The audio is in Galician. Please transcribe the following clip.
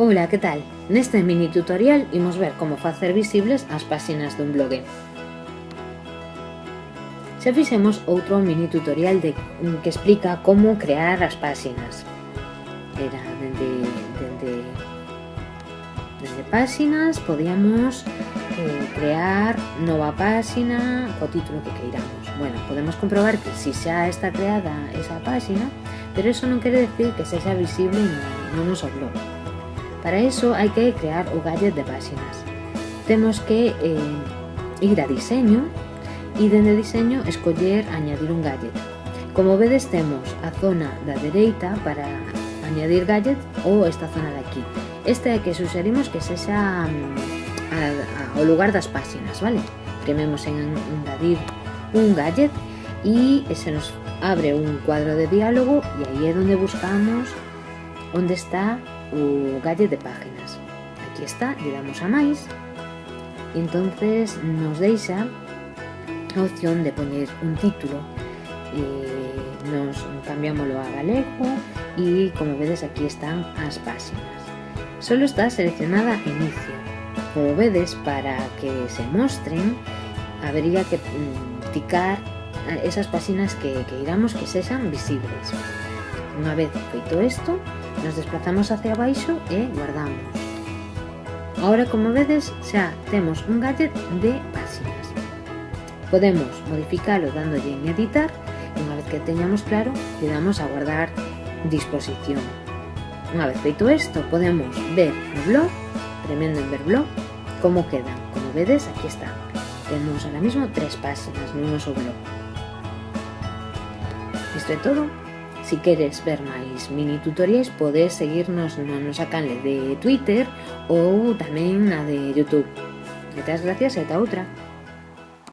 Ola, que tal? Neste mini tutorial imos ver como facer visibles as páxinas dun blog. Xa fixemos outro mini tutorial de, mm, que explica como crear as páxinas. Era dende, dende, dende páxinas podíamos eh, crear nova páxina co título que queiramos. Bueno, podemos comprobar que si xa está creada esa páxina, pero eso non quere decir que sexa visible no, no noso blog. Para eso hai que crear o gadget de páxinas. Temos que eh, ir a diseño e dende diseño escoller añadir un gadget. Como vedes temos a zona da dereita para añadir gadget ou esta zona de aquí. Esta é que suxerimos que sexa a, a, a, o lugar das páxinas, vale? Prememos en engadir un gadget e se nos abre un cuadro de diálogo e aí é onde buscamos onde está o galle de páginas. Aquí está, le damos a máis e entonces nos deixa a opción de poñer un título e nos cambiámoslo a galego e como vedes aquí están as páxinas. Solo está seleccionada inicio. Como vedes, para que se mostren, habría que mm, ticar esas páxinas que, que iramos que sexan visibles. Unha vez feito isto, nos desplazamos hacia abaixo e guardamos. Ahora, como vedes, xa temos un gadget de páxinas. Podemos modificalo dándolle en editar e unha vez que teñamos claro, le damos a guardar disposición. Unha vez feito isto, podemos ver o blog, premendo en ver blog, como quedan. Como vedes, aquí está. Temos ahora mismo tres páxinas no noso blog. Isto é todo. Si queres ver máis mini tutoriais podes seguirnos na nosa canle de Twitter ou tamén na de Youtube. Moitas gracias e ata outra.